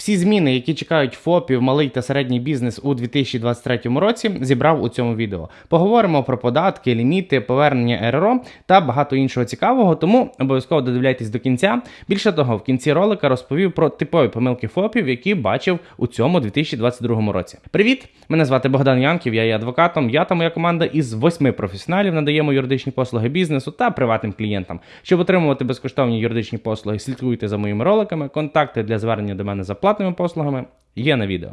Всі зміни, які чекають ФОПів, малий та середній бізнес у 2023 році, зібрав у цьому відео. Поговоримо про податки, ліміти, повернення РРО та багато іншого цікавого, тому обов'язково додивляйтесь до кінця. Більше того, в кінці ролика розповів про типові помилки ФОПів, які бачив у цьому 2022 році. Привіт! Мене звати Богдан Янків, я є адвокатом. Я та моя команда із восьми професіоналів надаємо юридичні послуги бізнесу та приватним клієнтам. Щоб отримувати безкоштовні юридичні послуги, слідкуйте за моїми роликами. Контакти для звернення до мене за платними послугами є на відео.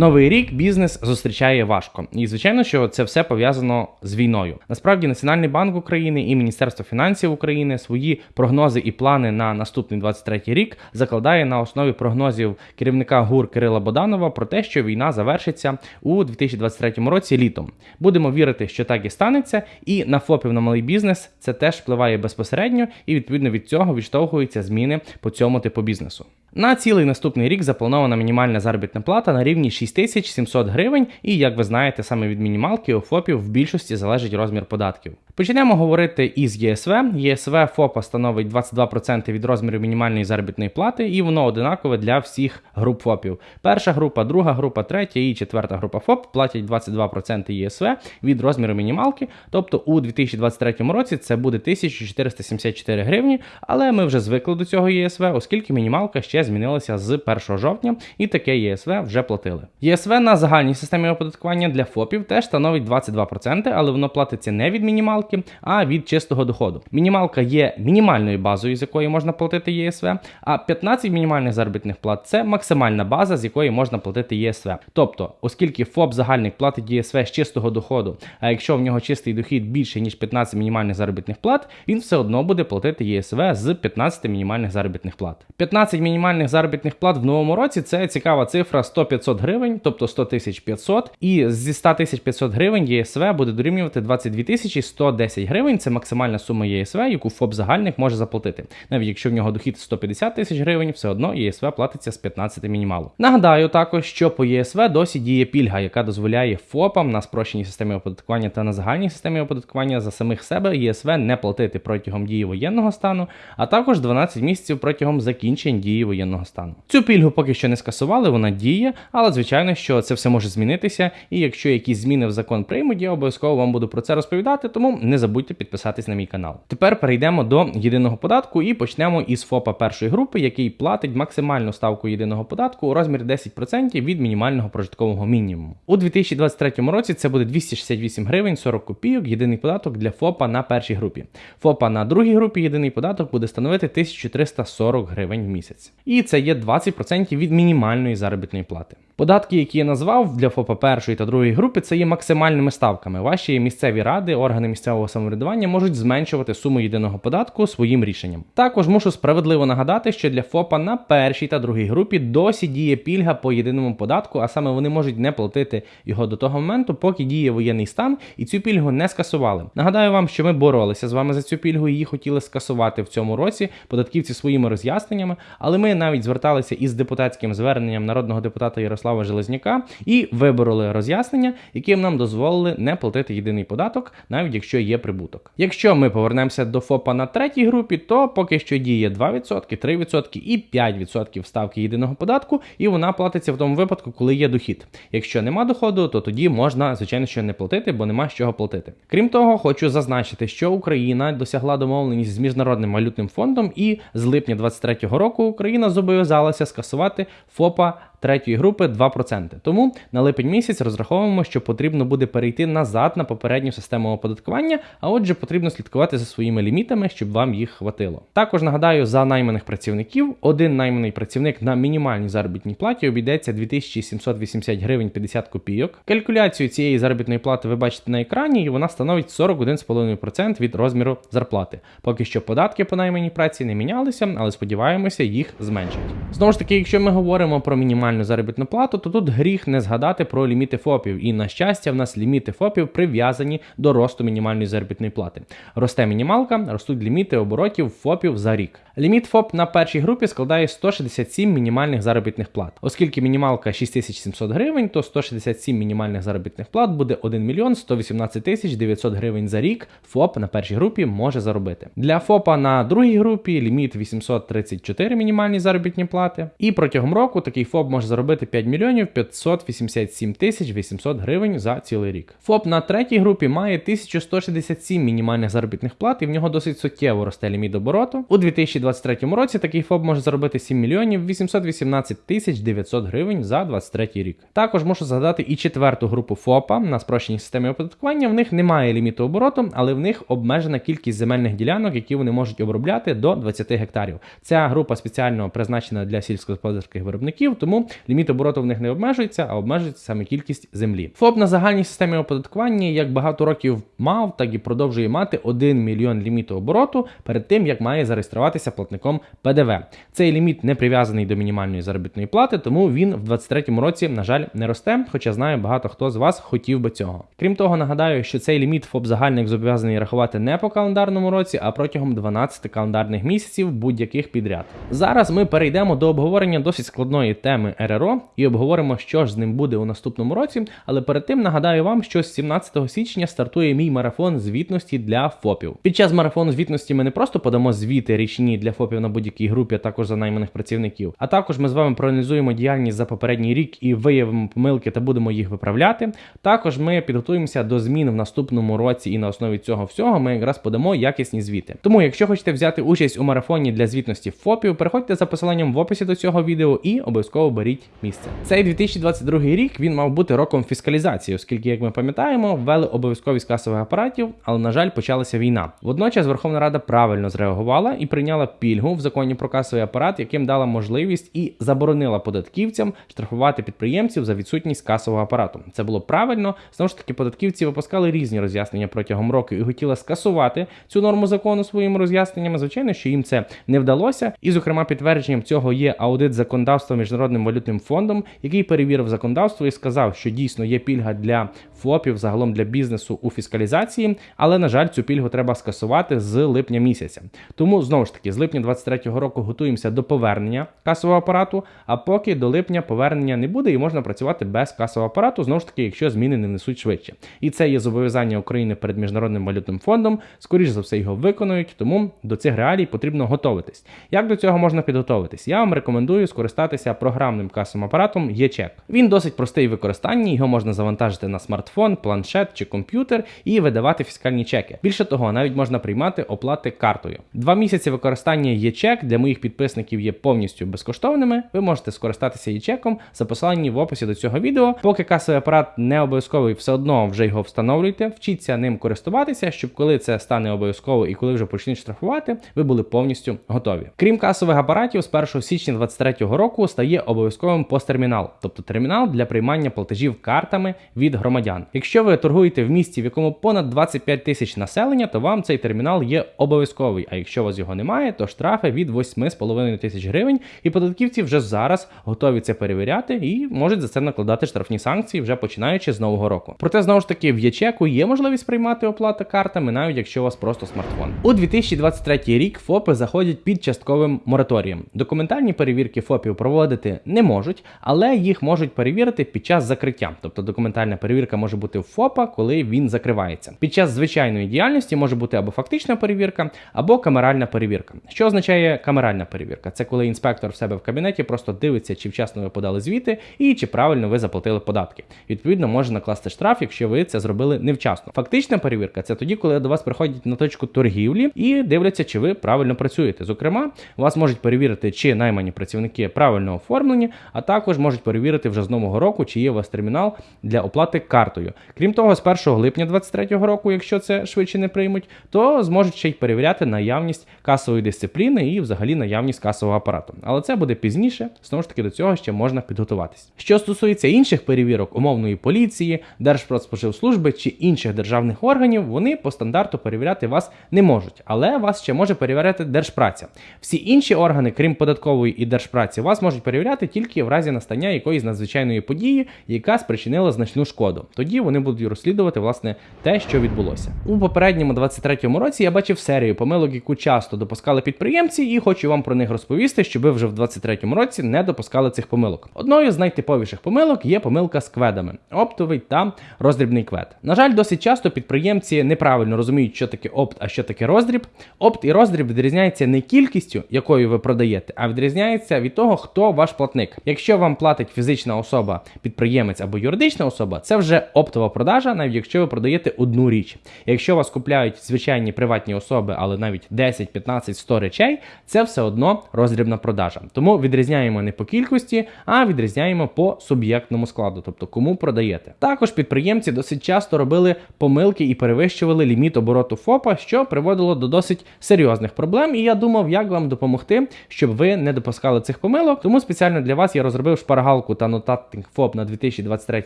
Новий рік бізнес зустрічає важко, і звичайно, що це все пов'язано з війною. Насправді, Національний банк України і Міністерство фінансів України свої прогнози і плани на наступний 23 рік закладає на основі прогнозів керівника ГУР Кирила Боданова про те, що війна завершиться у 2023 році літом. Будемо вірити, що так і станеться, і на ФОПів на малий бізнес це теж впливає безпосередньо, і відповідно від цього відштовхуються зміни по цьому типу бізнесу. На цілий наступний рік запланована мінімальна заробітна плата на рівні 6700 гривень, і як ви знаєте, саме від мінімалки у ФОПів в більшості залежить розмір податків. Почнемо говорити із ЄСВ. ЄСВ ФОПа становить 22% від розміру мінімальної заробітної плати, і воно одинакове для всіх груп ФОПів. Перша група, друга група, третя і четверта група ФОП платять 22% ЄСВ від розміру мінімалки. Тобто у 2023 році це буде 1474 гривні, але ми вже звикли до цього ЄСВ, оскільки мінімалка ще змінилася з 1 жовтня, і таке ЄСВ вже платили. ЄСВ на загальній системі оподаткування для ФОПів теж становить 22%, але воно платиться не від мінімалки, а від чистого доходу. Мінімалка є мінімальною базою, з якої можна платити ЄСВ, а 15 мінімальних заробітних плат це максимальна база, з якої можна платити ЄСВ. Тобто, оскільки ФОП загальник платить ЄСВ з чистого доходу, а якщо в нього чистий дохід більше ніж 15 мінімальних заробітних плат, він все одно буде платити єСВ з 15 мінімальних заробітних плат. 15 мінімальних заробітних плат в новому році це цікава цифра 100-500 гривень, тобто 100 тисяч 500, і зі 100 тисяч 500 гривень ЄСВ буде дорівнювати 22 тисячі 110 гривень. Це максимальна сума ЄСВ, яку ФОП загальник може заплатити. Навіть якщо в нього дохід 150 тисяч гривень, все одно ЄСВ платиться з 15 мінімалу. Нагадаю також, що по ЄСВ досі діє пільга, яка дозволяє ФОПам на спрощеній системі оподаткування та на загальній системі оподаткування за самих себе ЄСВ не платити протягом дії воєнного стану, а також 12 місяців протягом закінчень дії воєнного стану. Цю пільгу поки що не скасували, вона діє, але звичайно, що це все може змінитися. І якщо якісь зміни в закон приймуть, я обов'язково вам буду про це розповідати, тому не забудьте підписатись на мій канал. Тепер перейдемо до єдиного податку і почнемо із ФОПа першої групи, який платить максимальну ставку єдиного податку у розмірі 10% від мінімального прожиткового мінімуму. У 2023 році це буде 268 гривень 40 копійок. Єдиний податок для ФОПа на першій групі. ФОПа на другій групі єдиний податок буде становити 1340 гривень в місяць. І це є 20% від мінімальної заробітної плати. Податки, які я назвав для ФОПа першої та другої групи, це є максимальними ставками. Ваші місцеві ради, органи місцевого самоврядування можуть зменшувати суму єдиного податку своїм рішенням. Також мушу справедливо нагадати, що для ФОПа на першій та другій групі досі діє пільга по єдиному податку, а саме вони можуть не платити його до того моменту, поки діє воєнний стан, і цю пільгу не скасували. Нагадаю вам, що ми боролися з вами за цю пільгу її хотіли скасувати в цьому році податківці своїми роз'ясненнями, але ми навіть зверталися із депутатським зверненням народного депутата Ярослава. Железняка і вибороли роз'яснення, яким нам дозволили не платити єдиний податок, навіть якщо є прибуток. Якщо ми повернемося до ФОПа на третій групі, то поки що діє 2%, 3% і 5% ставки єдиного податку, і вона платиться в тому випадку, коли є дохід. Якщо нема доходу, то тоді можна, звичайно, що не платити, бо нема з чого платити. Крім того, хочу зазначити, що Україна досягла домовленість з міжнародним валютним фондом, і з липня 2023 року Україна зобов'язалася скасувати ФОПа третьої групи 2%. Тому на липень місяць розраховуємо, що потрібно буде перейти назад на попередню систему оподаткування, а отже, потрібно слідкувати за своїми лімітами, щоб вам їх хватило. Також нагадаю, за найманих працівників один найманий працівник на мінімальній заробітній платі обійдеться 2780 гривень 50 копійок. Калькуляцію цієї заробітної плати ви бачите на екрані, і вона становить 41,5% від розміру зарплати. Поки що податки по найманій праці не мінялися, але сподіваємося, їх зменшать. Знову ж таки, якщо ми говоримо про мінімальні мінімальну заробітну плату, то тут гріх не згадати про ліміти ФОПів. І на щастя, в нас ліміти ФОПів прив'язані до росту мінімальної заробітної плати. Росте мінімалка, ростуть ліміти оборотів ФОПів за рік. Ліміт ФОП на першій групі складає 167 мінімальних заробітних плат. Оскільки мінімалка 6700 гривень, то 167 мінімальних заробітних плат буде 1 мільйон 118 тисяч 900 гривень за рік. ФОП на першій групі може заробити. Для ФОПа на другій групі ліміт 834 мінімальні заробітні плати. І протягом року такий ФОП може заробити 5 мільйонів 587 тисяч 800 гривень за цілий рік. ФОП на третій групі має 1167 мінімальних заробітних плат, і в нього досить суттєво росте ліміт обороту. У 2023 році такий ФОП може заробити 7 мільйонів 818 тисяч 900 гривень за 23 рік. Також можу згадати і четверту групу ФОПа на спрощеній системі оподаткування. В них немає ліміту обороту, але в них обмежена кількість земельних ділянок, які вони можуть обробляти до 20 гектарів. Ця група спеціально призначена для сільськогосподарських виробників, тому ліміт обороту в них не обмежується, а обмежується саме кількість землі. ФОП на загальній системі оподаткування як багато років мав, так і продовжує мати 1 мільйон ліміту обороту перед тим, як має зареєструватися платником ПДВ. Цей ліміт не прив'язаний до мінімальної заробітної плати, тому він в 2023 році, на жаль, не росте, хоча знаю, багато хто з вас хотів би цього. Крім того, нагадаю, що цей ліміт ФОП загальник зобов'язаний рахувати не по календарному році, а протягом 12 календарних місяців будь-яких підряд. Зараз ми перейдемо до обговорення досить складної теми РРО і обговоримо, що ж з ним буде у наступному році. Але перед тим нагадаю вам, що з 17 січня стартує мій марафон звітності для ФОПів. Під час марафону звітності ми не просто подамо звіти річні для ФОПів на будь-якій групі, а також за найманих працівників. А також ми з вами проаналізуємо діяльність за попередній рік і виявимо помилки та будемо їх виправляти. Також ми підготуємося до змін в наступному році, і на основі цього всього ми якраз подамо якісні звіти. Тому, якщо хочете взяти участь у марафоні для звітності ФОПів, переходьте за посиланням в описі до цього відео і обов'язково беріть місце. Цей 2022 рік він мав бути роком фіскалізації, оскільки, як ми пам'ятаємо, ввели обов'язковість касових апаратів, але на жаль, почалася війна. Водночас Верховна Рада правильно зреагувала і прийняла пільгу в законі про касовий апарат, яким дала можливість і заборонила податківцям штрафувати підприємців за відсутність касового апарату. Це було правильно. Знову ж таки, податківці випускали різні роз'яснення протягом року і хотіли скасувати цю норму закону своїми роз'ясненнями. Звичайно, що їм це не вдалося. І, зокрема, підтвердженням цього є аудит законодавства міжнародним валютним фондом, який перевірив законодавство і сказав, що дійсно є пільга для ФОПів, загалом для бізнесу у фіскалізації, але на жаль, цю пільгу треба скасувати з липня місяця. Тому знову ж таки, з липня 23-го року готуємося до повернення касового апарату. А поки до липня повернення не буде і можна працювати без касового апарату, знову ж таки, якщо зміни не несуть швидше. І це є зобов'язання України перед міжнародним валютним фондом. Скоріш за все його виконують, тому до цих реалій потрібно готуватись. Як до цього можна підготуватись? Я вам рекомендую скористатися програмним касовим апаратом ЄЧЕК. Він досить простий в використанні, його можна завантажити на смартфон, планшет чи комп'ютер і видавати фіскальні чеки. Більше того, навіть можна приймати оплати картою. Два місяці використання ЄЧЕК для моїх підписників є повністю безкоштовними. Ви можете скористатися ЄЧЕКом за посиланням в описі до цього відео. Поки касовий апарат не обов'язковий, все одно вже його встановлюйте, вчіться ним користуватися, щоб коли це стане обов'язково і коли вже почнуть штрафувати, ви були повністю готові. Крім касових апаратів, з 1 січня 2023 року стає обов'язковим посттермінал, тобто термінал для приймання платежів картами від громадян. Якщо ви торгуєте в місті, в якому понад 25 тисяч населення, то вам цей термінал є обов'язковий. А якщо у вас його немає, то штрафи від 8,5 тисяч гривень, і податківці вже зараз готові це перевіряти і можуть за це накладати штрафні санкції вже починаючи з нового року. Проте знову ж таки в ячеку є можливість приймати оплату картами, навіть якщо у вас просто смартфон. У 2023 рік ФОПи заходять під частковим мораторієм. Документальні перевірки ФОПів проводити не можуть, але їх можуть перевірити під час закриття. Тобто документальна перевірка може бути в ФОПа, коли він закривається. Під час звичайної діяльності може бути або фактична перевірка, або камеральна перевірка. Що означає камеральна перевірка? Це коли інспектор в себе в кабінеті просто дивиться, чи вчасно ви подали звіти і чи правильно ви заплатили податки. Відповідно, може накласти штраф, якщо ви це зробили невчасно. Фактична перевірка це тоді, коли до вас приходять на точку торгівлі і дивляться, чи ви правильно працюєте. Зокрема, вас можуть перевірити, чи наймані працівники правильно оформлені, а також можуть перевірити вже з нового року, чи є у вас термінал для оплати картою. Крім того, з 1 липня 2023 року, якщо це швидше не приймуть, то зможуть ще й перевіряти наявність касової дисципліни і взагалі наявність касового апарату. Але це буде пізніше. Знову ж таки, до цього ще можна підготуватись. Що стосується інших перевірок умовної поліції, Держпродспоживслужби чи інших державних органів, вони по стандарту перевіряти вас не можуть, але вас ще може перевіряти держпраця. Всі інші органи, крім податкової і держпраці, вас можуть перевіряти тільки в разі настання якоїсь надзвичайної події, яка спричинила значну шкоду. Тоді вони будуть розслідувати власне те, що відбулося. У попередньому 23-му році я бачив серію помилок, яку часто допускали підприємці, і хочу вам про них розповісти, щоб ви вже в 23-му році не допускали цих помилок. Одною з найтиповіших помилок є помилка з кведами, оптовий та роздрібний квед. На жаль, досить часто підприємці неправильно розуміють, що таке опт, а що таке роздріб. Опт і роздріб відрізняються не кількістю, якою ви продаєте, а відрізняється від того, хто ваш платник. Якщо вам платить фізична особа, підприємець або юридична особа, це вже оптова продажа, навіть якщо ви продаєте одну річ. Якщо вас купляють звичайні приватні особи, але навіть 10, 15, 100 речей, це все одно роздрібна продажа. Тому відрізняємо не по кількості, а відрізняємо по суб'єктному складу, тобто кому продаєте. Також підприємці досить часто робили помилки і перевищували ліміт обороту ФОПа, що приводило до досить серйозних проблем. І я думав, як вам допомогти, щоб ви не допускали цих помилок. Тому спеціально для вас я розробив шпаргалку та нотатинг ФОП на 2023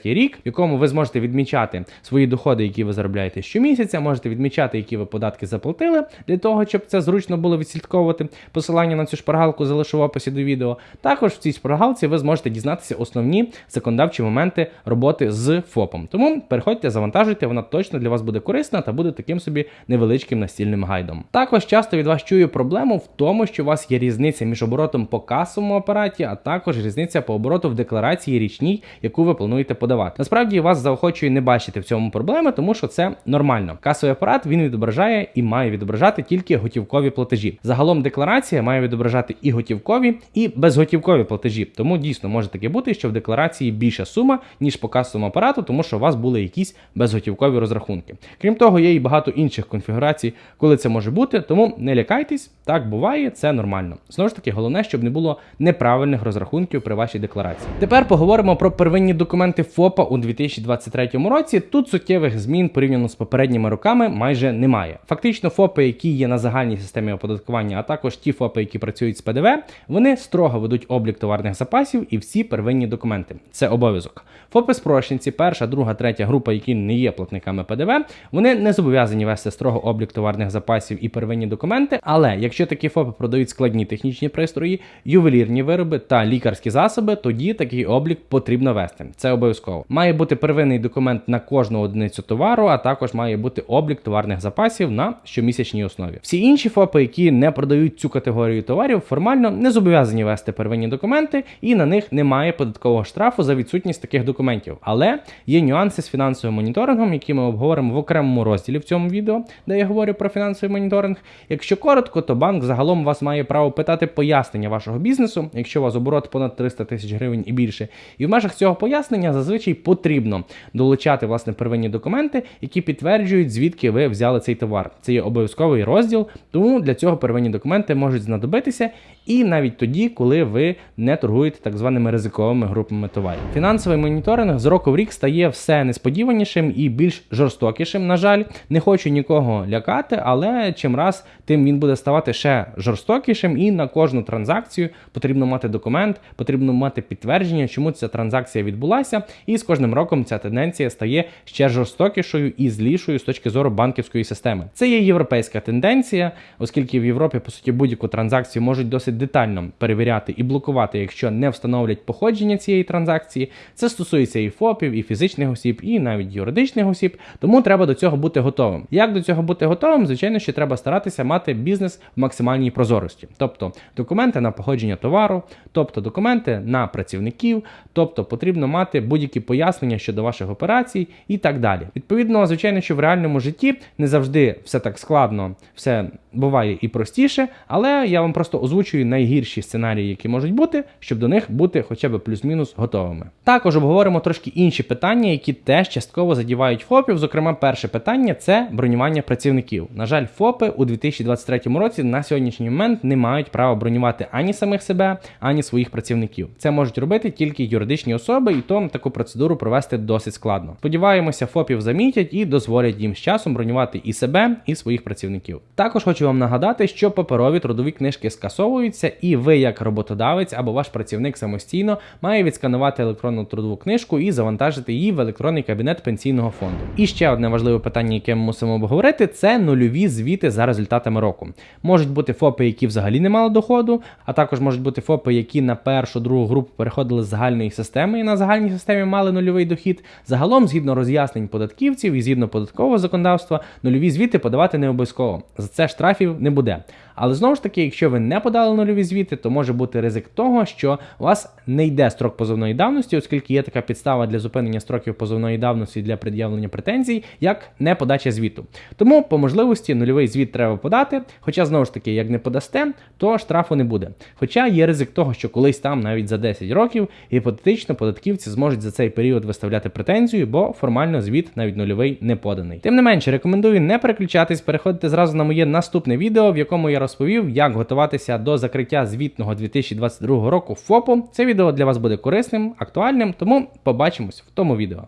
рік, в якому ви зможете відмічати свої доходи, які ви заробляєте щомісяця. Можете відмічати, які ви податки заплатили для того, щоб це зручно було відслідковувати. Посилання на цю шпаргалку залишу в описі до відео. Також в цій шпаргалці ви зможете дізнатися основні законодавчі моменти роботи з ФОПом. Тому переходьте, завантажуйте, вона точно для вас буде корисна та буде таким собі невеличким настільним гайдом. Також часто від вас чую проблему в тому, що у вас є різниця між оборотом по касовому апараті, а також різниця по обороту в декларації річній, яку ви плануєте подавати. Насправді вас заохочую не бачити в цьому проблеми, тому що це нормально. Касовий апарат він відображає і має відображати тільки готівкові платежі. Загалом декларація має відображати і готівкові, і безготівкові платежі. Тому дійсно може таке бути, що в декларації більша сума, ніж по касовому апарату, тому що у вас були якісь безготівкові розрахунки. Крім того, є і багато інших конфігурацій, коли це може бути, тому не лякайтесь, так буває, це нормально. Знову ж таки, головне, щоб не було неправильних розрахунків при вашій декларації. Тепер поговоримо про первинні документи ФОПа у 2023 році. Тут суттєвих змін порівняно з попередніми роками майже немає. Фактично, ФОПи, які є на загальній системі оподаткування, а також ті ФОПи, які працюють з ПДВ, вони строго ведуть облік товарних запасів і всі первинні документи. Це обов'язок. ФОПи спрощенці, перша, друга, третя група, які не є платниками ПДВ, вони не зобов'язані вести строго облік товарних запасів і первинні документи. Але якщо такі ФОПи продають складні технічні пристрої, ювелірні вироби та лікарські засоби, тоді такий облік потрібно вести. Це обов'язково. Має бути первинний документ на кожну одиницю товару, а також має бути облік товарних запасів на щомісячній основі. Всі інші ФОПи, які не продають цю категорію товарів, формально не зобов'язані вести первинні документи, і на них немає податкового штрафу за відсутність таких документів. Але є нюанси з фінансовим моніторингом, які ми обговоримо в окремому розділі в цьому відео, де я говорю про фінансовий моніторинг. Якщо коротко, то банк загалом вас має право питати пояснення вашого бізнесу, якщо у вас оборот понад 300 тисяч гривень і більше. І в межах цього пояснення зазвичай потрібно долучати власне первинні документи, які підтверджують, звідки ви взяли цей товар. Це є обов'язковий розділ, тому для цього первинні документи можуть знадобитися. І навіть тоді, коли ви не торгуєте так званими ризиковими групами товарів. Фінансовий моніторинг з року в рік стає все несподіванішим і більш жорстокішим. На жаль, не хочу нікого лякати, але чим раз тим він буде ставати ще жорстокішим, і на кожну транзакцію потрібно мати документ, потрібно мати підтвердження, чому ця транзакція відбулася. І з кожним роком ця тенденція стає ще жорстокішою і злішою з точки зору банківської системи. Це є європейська тенденція, оскільки в Європі по суті будь-яку транзакцію можуть досить детально перевіряти і блокувати, якщо не встановлять походження цієї транзакції. Це стосується і ФОПів, і фізичних осіб, і навіть юридичних осіб. Тому треба до цього бути готовим. Як до цього бути готовим? Звичайно, що треба старатися мати бізнес в максимальній прозорості, тобто документи на походження товару, тобто документи на працівників, тобто потрібно мати будь-які пояснення щодо ваших операцій і так далі. Відповідно, звичайно, що в реальному житті не завжди все так складно, все буває і простіше, але я вам просто озвучую найгірші сценарії, які можуть бути, щоб до них бути хоча б плюс-мінус готовими. Також обговоримо трошки інші питання, які теж частково задівають ФОПів. Зокрема, перше питання це бронювання працівників. На жаль, ФОПи у 2023 році на сьогоднішній момент не мають права бронювати ані самих себе, ані своїх працівників. Це можуть робити тільки юридичні особи, і то таку процедуру провести досить складно. Сподіваємося, ФОПів замітять і дозволять їм з часом бронювати і себе, і своїх працівників. Також хочу вам нагадати, що паперові трудові книжки скасовуються, і ви, як роботодавець або ваш працівник самостійно, має відсканувати електронну трудову книжку і завантажити її в електронний кабінет пенсійного фонду. І ще одне важливе питання, яке ми мусимо обговорити, це нульові звіти за результатами року. Можуть бути ФОПи, які взагалі не мали доходу, а також можуть бути ФОПи, які на першу другу групу переходили з загальної системи і на загальній системі мали нульовий дохід. Загалом, згідно роз'яснень податківців і згідно податкового законодавства, нульові звіти подавати не обов'язково. За це штрафів не буде. Але знову ж таки, якщо ви не подали нульові звіти, то може бути ризик того, що у вас не йде строк позовної давності, оскільки є така підстава для зупинення строків позовної давності для пред'явлення претензій, як не подача звіту. Тому по можливості нульовий звіт треба подати. Хоча знову ж таки, як не подасте, то штрафу не буде. Хоча є ризик того, що колись там навіть за 10 років гіпотетично податківці зможуть за цей період виставляти претензію, бо формально звіт навіть нульовий не поданий. Тим не менше, рекомендую не переключатись, переходити зразу на моє наступне відео, в якому я розповів, як готуватися до закриття звітного 2022 року ФОПу. Це відео для вас буде корисним, актуальним, тому побачимось в тому відео.